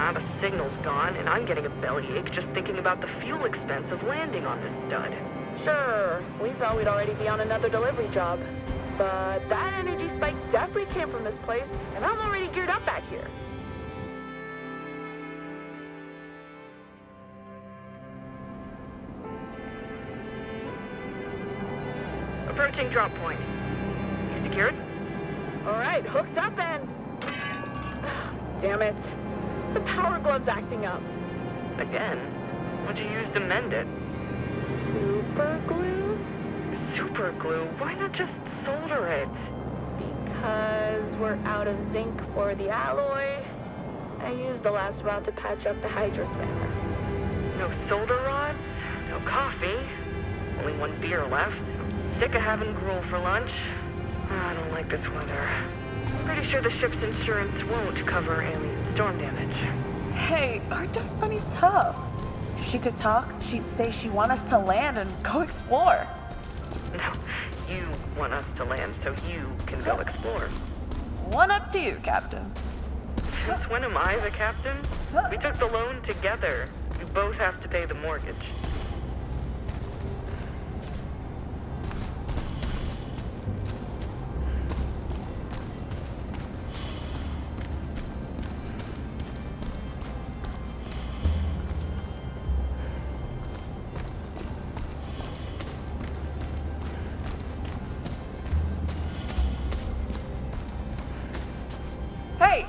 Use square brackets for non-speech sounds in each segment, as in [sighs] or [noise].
Ah, gone, and I'm getting a bellyache just thinking about the fuel expense of landing on this dud. Sure, we thought we'd already be on another delivery job. But that energy spike definitely came from this place, and I'm already geared up back here. Approaching drop point. You secured? Alright, hooked up and... Damn it. The power glove's acting up. Again? What'd you use to mend it? Super glue? Super glue? Why not just solder it? Because we're out of zinc for the alloy. I used the last rod to patch up the hydrospanner. No solder rods? No coffee? Only one beer left? Sick of having gruel for lunch? Ah, I don't like this weather. Pretty sure the ship's insurance won't cover alien storm damage. Hey, our dust bunny's tough. If she could talk, she'd say she want us to land and go [laughs] explore. No, you want us to land so you can go explore. One up to you, Captain. Since when am I the captain? We took the loan together. You both have to pay the mortgage.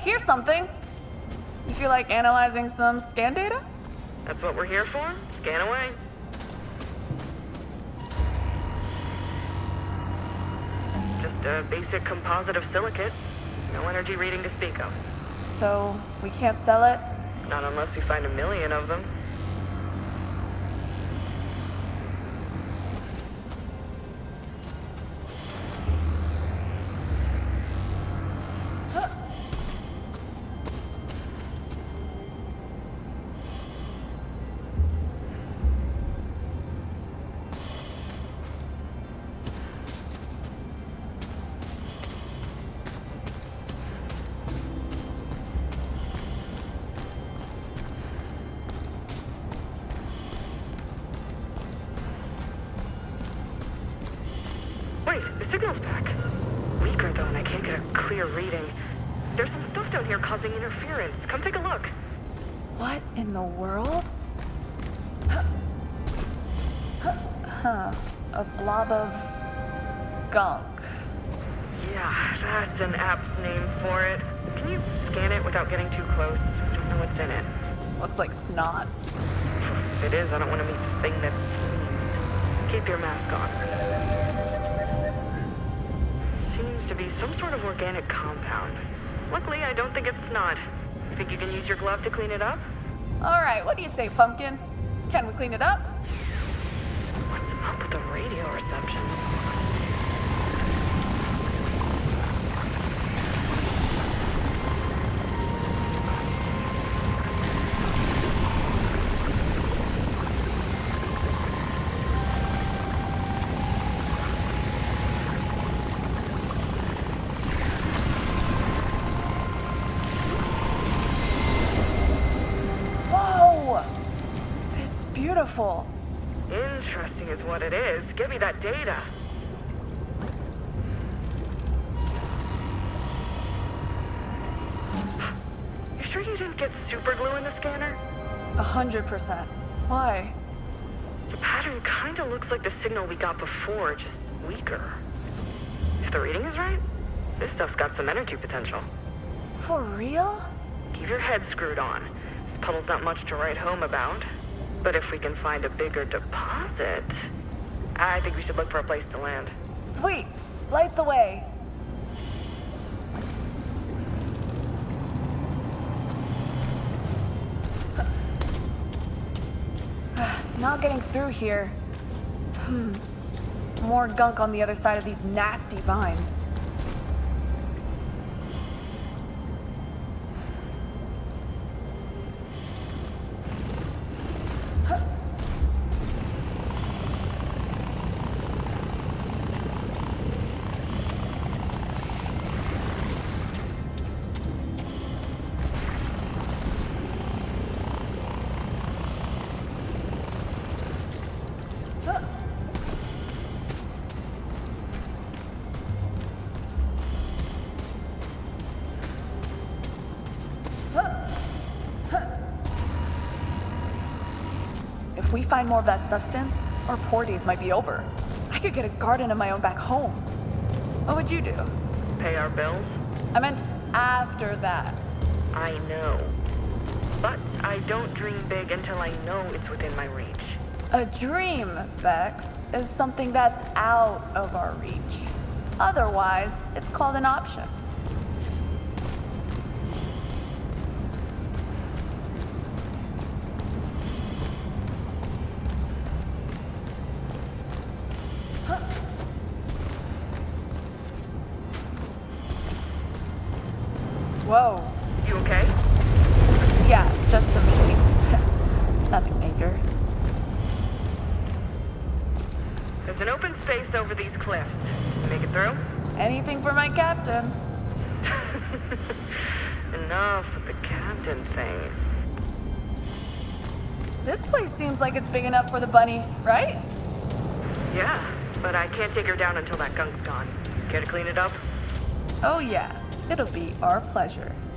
Here's something. You feel like analyzing some scan data? That's what we're here for? Scan away. Just a basic composite of silicate. No energy reading to speak of. So, we can't sell it? Not unless we find a million of them. Get a clear reading. There's some stuff down here causing interference. Come take a look. What in the world? Huh. A blob of gunk. Yeah, that's an apt name for it. Can you scan it without getting too close? I don't know what's in it. Looks like snot. If it is, I don't want to meet the thing that's... Keep your mask on. To be some sort of organic compound. Luckily, I don't think it's snot. You think you can use your glove to clean it up? Alright, what do you say, Pumpkin? Can we clean it up? What's up with the radio reception? Whoa! Beautiful. Interesting is what it is. Give me that data. You sure you didn't get super glue in the scanner? A hundred percent. Why? The pattern kinda looks like the signal we got before, just weaker. If the reading is right, this stuff's got some energy potential. For real? Keep your head screwed on. This puddle's not much to write home about. But if we can find a bigger deposit, I think we should look for a place to land. Sweet. Light the way. [sighs] Not getting through here. Hmm. More gunk on the other side of these nasty vines. If we find more of that substance, our poor days might be over. I could get a garden of my own back home. What would you do? Pay our bills? I meant after that. I know. But I don't dream big until I know it's within my reach. A dream, Vex, is something that's out of our reach. Otherwise, it's called an option. Whoa. You okay? Yeah, just some shakes. [laughs] Nothing major. There's an open space over these cliffs. Make it through? Anything for my captain. [laughs] Enough with the captain thing. This place seems like it's big enough for the bunny, right? Yeah, but I can't take her down until that gunk's gone. Care to clean it up? Oh yeah, it'll be our pleasure.